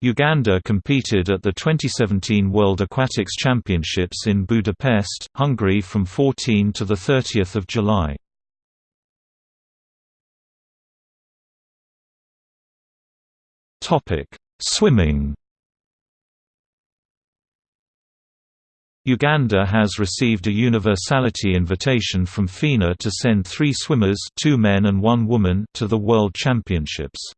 Uganda competed at the 2017 World Aquatics Championships in Budapest, Hungary from 14 to 30 July. Swimming Uganda has received a universality invitation from FINA to send three swimmers two men and one woman to the World Championships.